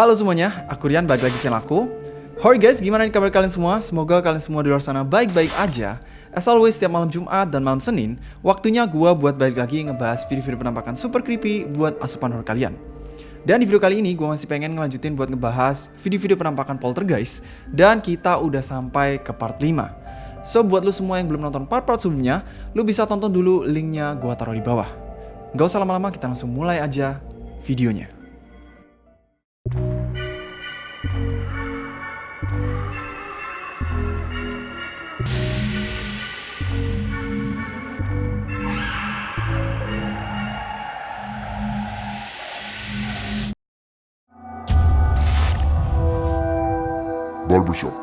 Halo semuanya, aku Rian, balik lagi channel aku. Hai guys, gimana nih kabar kalian semua? Semoga kalian semua di luar sana baik-baik aja. As always, setiap malam Jumat dan malam Senin Waktunya gua buat balik lagi ngebahas video-video penampakan super creepy buat asupan horror kalian. Dan di video kali ini, gua masih pengen ngelanjutin buat ngebahas video-video penampakan poltergeist Dan kita udah sampai ke part 5 So, buat lu semua yang belum nonton part-part sebelumnya Lu bisa tonton dulu linknya gua taruh di bawah. Gak usah lama-lama, kita langsung mulai aja videonya Barbershop.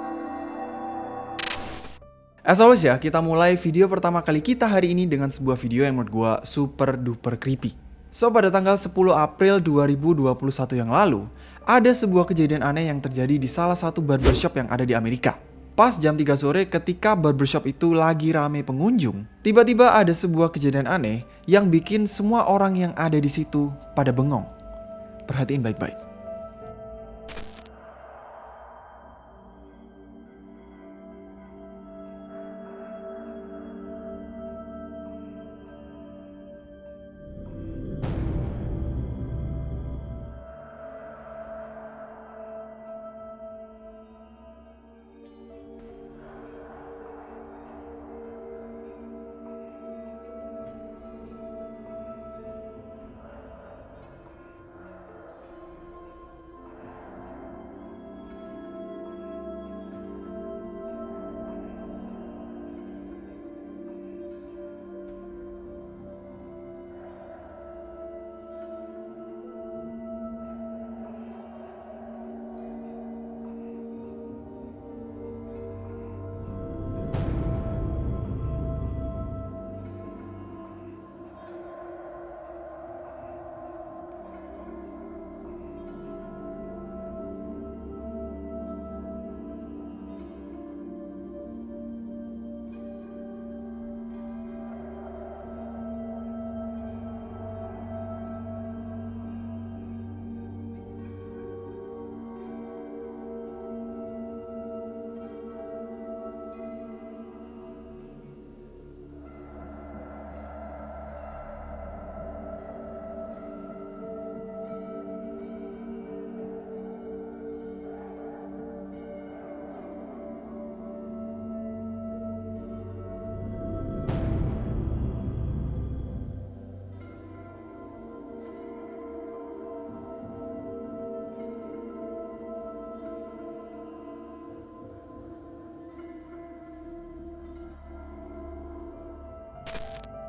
As always ya, kita mulai video pertama kali kita hari ini dengan sebuah video yang menurut gua super duper creepy. So, pada tanggal 10 April 2021 yang lalu, ada sebuah kejadian aneh yang terjadi di salah satu barbershop yang ada di Amerika. Pas jam 3 sore ketika barbershop itu lagi rame pengunjung, tiba-tiba ada sebuah kejadian aneh yang bikin semua orang yang ada di situ pada bengong. Perhatiin baik-baik.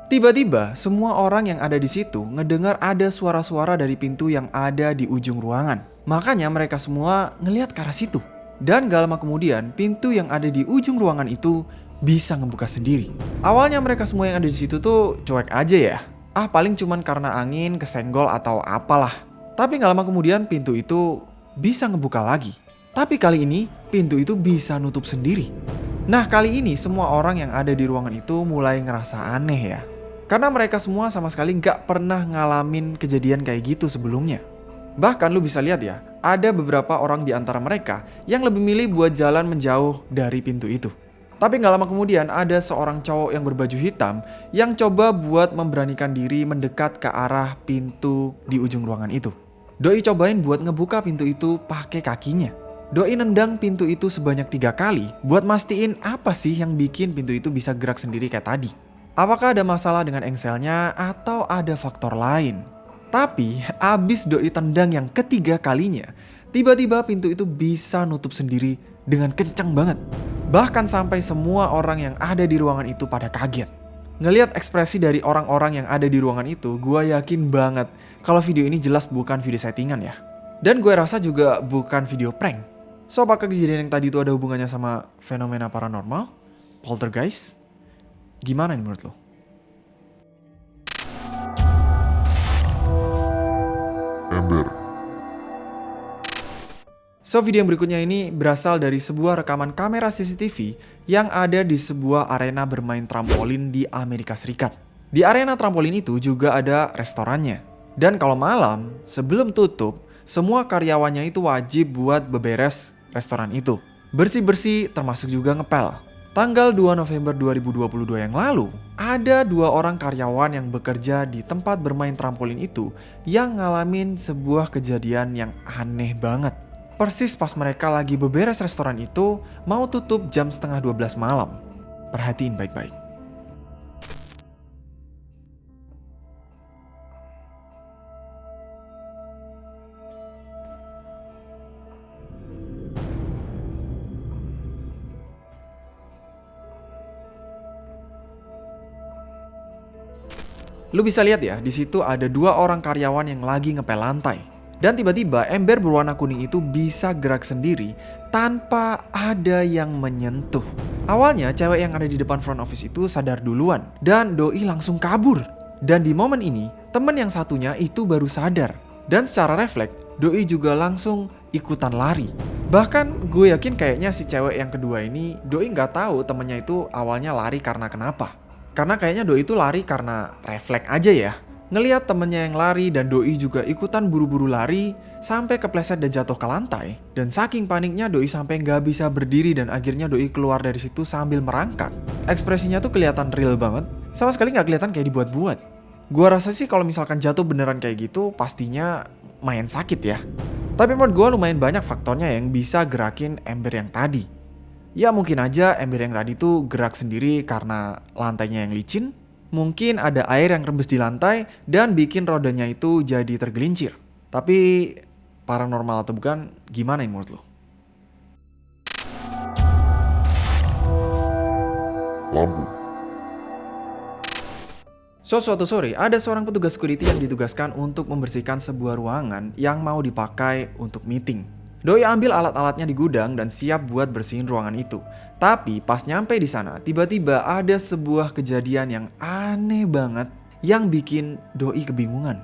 Tiba-tiba, semua orang yang ada di situ ngedengar ada suara-suara dari pintu yang ada di ujung ruangan. Makanya mereka semua ngelihat ke arah situ. Dan gak lama kemudian, pintu yang ada di ujung ruangan itu bisa ngebuka sendiri. Awalnya mereka semua yang ada di situ tuh cuek aja ya. Ah paling cuman karena angin, kesenggol atau apalah. Tapi gak lama kemudian pintu itu bisa ngebuka lagi. Tapi kali ini pintu itu bisa nutup sendiri. Nah kali ini semua orang yang ada di ruangan itu mulai ngerasa aneh ya. Karena mereka semua sama sekali nggak pernah ngalamin kejadian kayak gitu sebelumnya. Bahkan lu bisa lihat ya, ada beberapa orang di antara mereka yang lebih milih buat jalan menjauh dari pintu itu. Tapi nggak lama kemudian ada seorang cowok yang berbaju hitam yang coba buat memberanikan diri mendekat ke arah pintu di ujung ruangan itu. Doi cobain buat ngebuka pintu itu pakai kakinya. Doi nendang pintu itu sebanyak tiga kali buat mastiin apa sih yang bikin pintu itu bisa gerak sendiri kayak tadi. Apakah ada masalah dengan engselnya atau ada faktor lain? Tapi abis doi tendang yang ketiga kalinya, tiba-tiba pintu itu bisa nutup sendiri dengan kencang banget. Bahkan sampai semua orang yang ada di ruangan itu pada kaget. Ngeliat ekspresi dari orang-orang yang ada di ruangan itu, gue yakin banget kalau video ini jelas bukan video settingan ya. Dan gue rasa juga bukan video prank. So, apakah kejadian yang tadi itu ada hubungannya sama fenomena paranormal? Poltergeist? Gimana nih menurut lo? Ember. So video yang berikutnya ini berasal dari sebuah rekaman kamera CCTV yang ada di sebuah arena bermain trampolin di Amerika Serikat. Di arena trampolin itu juga ada restorannya. Dan kalau malam, sebelum tutup, semua karyawannya itu wajib buat beberes restoran itu. Bersih-bersih termasuk juga ngepel. Tanggal 2 November 2022 yang lalu, ada dua orang karyawan yang bekerja di tempat bermain trampolin itu yang ngalamin sebuah kejadian yang aneh banget. Persis pas mereka lagi beberes restoran itu, mau tutup jam setengah 12 malam. Perhatiin baik-baik. Lu bisa lihat ya, di situ ada dua orang karyawan yang lagi ngepel lantai. Dan tiba-tiba ember berwarna kuning itu bisa gerak sendiri tanpa ada yang menyentuh. Awalnya cewek yang ada di depan front office itu sadar duluan dan doi langsung kabur. Dan di momen ini, temen yang satunya itu baru sadar. Dan secara refleks, doi juga langsung ikutan lari. Bahkan gue yakin kayaknya si cewek yang kedua ini doi nggak tahu temennya itu awalnya lari karena kenapa. Karena kayaknya Doi itu lari karena refleks aja ya. Ngeliat temennya yang lari dan Doi juga ikutan buru-buru lari sampai kepleset dan jatuh ke lantai. Dan saking paniknya Doi sampai nggak bisa berdiri dan akhirnya Doi keluar dari situ sambil merangkak. Ekspresinya tuh kelihatan real banget, sama sekali nggak kelihatan kayak dibuat-buat. Gua rasa sih kalau misalkan jatuh beneran kayak gitu pastinya main sakit ya. Tapi menurut gue lumayan banyak faktornya yang bisa gerakin ember yang tadi. Ya mungkin aja ember yang tadi tuh gerak sendiri karena lantainya yang licin. Mungkin ada air yang rembes di lantai dan bikin rodanya itu jadi tergelincir. Tapi paranormal atau bukan, gimana yang menurut lo? Lampu. So, suatu sore, ada seorang petugas security yang ditugaskan untuk membersihkan sebuah ruangan yang mau dipakai untuk meeting. Doi ambil alat-alatnya di gudang dan siap buat bersihin ruangan itu. Tapi pas nyampe di sana, tiba-tiba ada sebuah kejadian yang aneh banget yang bikin Doi kebingungan.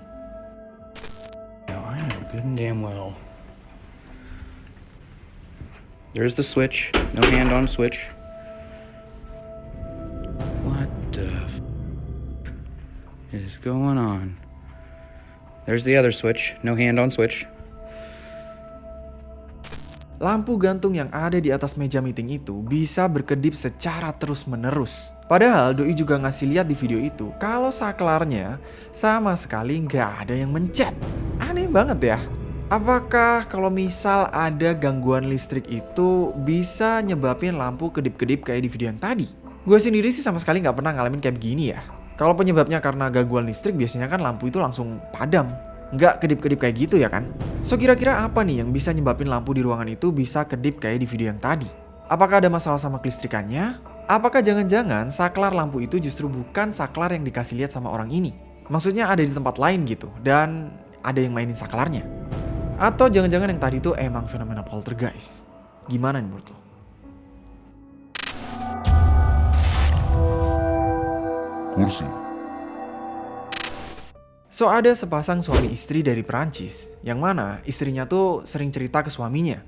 There's the switch. No hand on switch. What the f- is going on? There's the other switch. No hand on switch. Lampu gantung yang ada di atas meja meeting itu bisa berkedip secara terus-menerus. Padahal Doi juga ngasih lihat di video itu kalau saklarnya sama sekali nggak ada yang mencet. Aneh banget ya. Apakah kalau misal ada gangguan listrik itu bisa nyebabin lampu kedip-kedip kayak di video yang tadi? Gue sendiri sih sama sekali nggak pernah ngalamin kayak begini ya. Kalau penyebabnya karena gangguan listrik biasanya kan lampu itu langsung padam nggak kedip-kedip kayak gitu ya kan? So kira-kira apa nih yang bisa nyebabin lampu di ruangan itu bisa kedip kayak di video yang tadi? Apakah ada masalah sama kelistrikannya? Apakah jangan-jangan saklar lampu itu justru bukan saklar yang dikasih lihat sama orang ini? Maksudnya ada di tempat lain gitu dan ada yang mainin saklarnya? Atau jangan-jangan yang tadi itu emang fenomena poltergeist? Gimana nih menurut lo? Kursi. So ada sepasang suami istri dari Perancis, yang mana istrinya tuh sering cerita ke suaminya.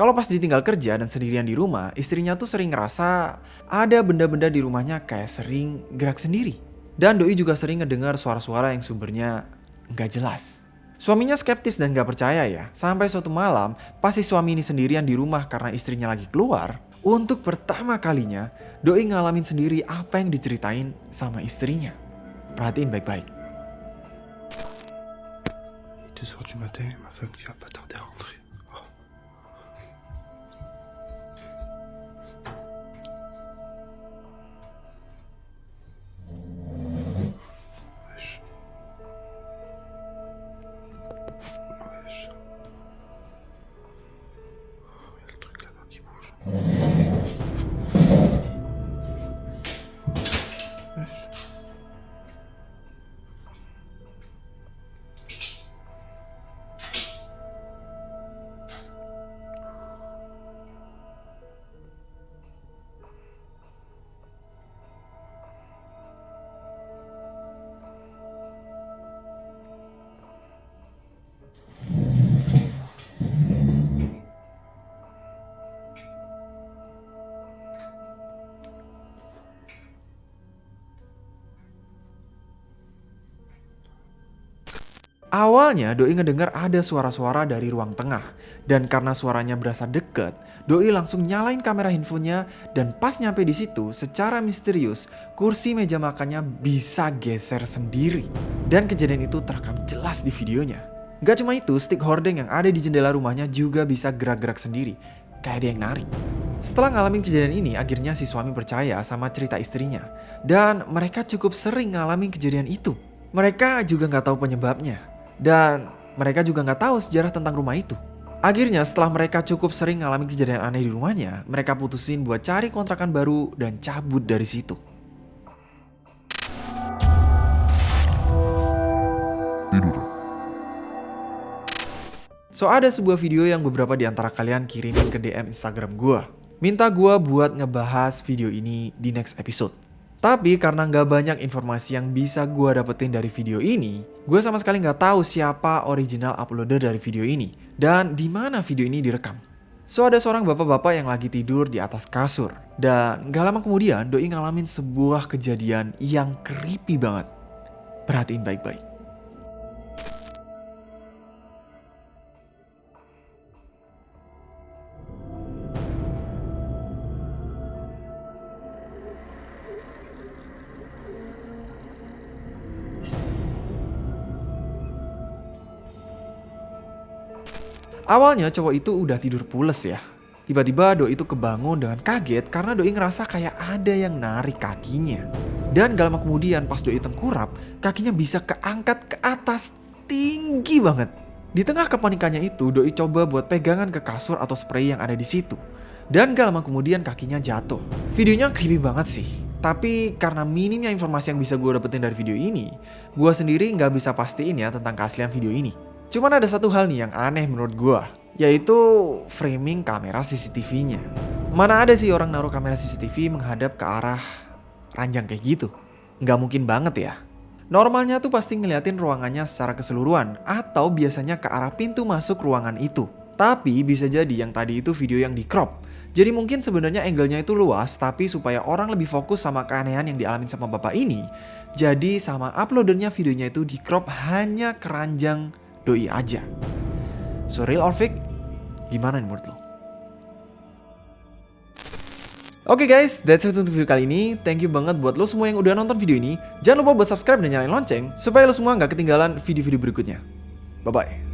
Kalau pas ditinggal kerja dan sendirian di rumah, istrinya tuh sering ngerasa ada benda-benda di rumahnya kayak sering gerak sendiri. Dan Doi juga sering ngedengar suara-suara yang sumbernya nggak jelas. Suaminya skeptis dan gak percaya ya, sampai suatu malam pas si suami ini sendirian di rumah karena istrinya lagi keluar, untuk pertama kalinya Doi ngalamin sendiri apa yang diceritain sama istrinya. Perhatiin baik-baik. 2h du matin, ma femme qui va pas tarder à rentrer. Awalnya Doi ngedengar ada suara-suara dari ruang tengah. Dan karena suaranya berasa deket, Doi langsung nyalain kamera handphonenya dan pas nyampe di situ, secara misterius, kursi meja makannya bisa geser sendiri. Dan kejadian itu terekam jelas di videonya. Gak cuma itu, stick hordeng yang ada di jendela rumahnya juga bisa gerak-gerak sendiri. Kayak ada yang narik. Setelah ngalamin kejadian ini, akhirnya si suami percaya sama cerita istrinya. Dan mereka cukup sering ngalamin kejadian itu. Mereka juga nggak tahu penyebabnya. Dan mereka juga nggak tahu sejarah tentang rumah itu. Akhirnya setelah mereka cukup sering ngalamin kejadian aneh di rumahnya, mereka putusin buat cari kontrakan baru dan cabut dari situ. So ada sebuah video yang beberapa di antara kalian kirimin ke DM Instagram gua. Minta gua buat ngebahas video ini di next episode. Tapi karena nggak banyak informasi yang bisa gua dapetin dari video ini, gue sama sekali nggak tahu siapa original uploader dari video ini dan di mana video ini direkam. So ada seorang bapak-bapak yang lagi tidur di atas kasur dan gak lama kemudian doi ngalamin sebuah kejadian yang creepy banget. Perhatiin baik-baik. Awalnya cowok itu udah tidur pules ya. Tiba-tiba Doi itu kebangun dengan kaget karena Doi ngerasa kayak ada yang narik kakinya. Dan gak lama kemudian pas Doi tengkurap, kakinya bisa keangkat ke atas tinggi banget. Di tengah kepanikannya itu, Doi coba buat pegangan ke kasur atau spray yang ada di situ. Dan gak lama kemudian kakinya jatuh. Videonya creepy banget sih. Tapi karena minimnya informasi yang bisa gue dapetin dari video ini, gue sendiri nggak bisa pastiin ya tentang keaslian video ini. Cuman ada satu hal nih yang aneh menurut gua, yaitu framing kamera CCTV-nya. Mana ada sih orang naruh kamera CCTV menghadap ke arah ranjang kayak gitu? Nggak mungkin banget ya. Normalnya tuh pasti ngeliatin ruangannya secara keseluruhan atau biasanya ke arah pintu masuk ruangan itu. Tapi bisa jadi yang tadi itu video yang di crop. Jadi mungkin sebenarnya angle-nya itu luas tapi supaya orang lebih fokus sama keanehan yang dialamin sama bapak ini, jadi sama uploadernya videonya itu di crop hanya keranjang doi aja. So real or fake? Gimana nih menurut lo? Oke okay guys, that's it untuk video kali ini. Thank you banget buat lo semua yang udah nonton video ini. Jangan lupa buat subscribe dan nyalain lonceng supaya lo semua nggak ketinggalan video-video berikutnya. Bye-bye.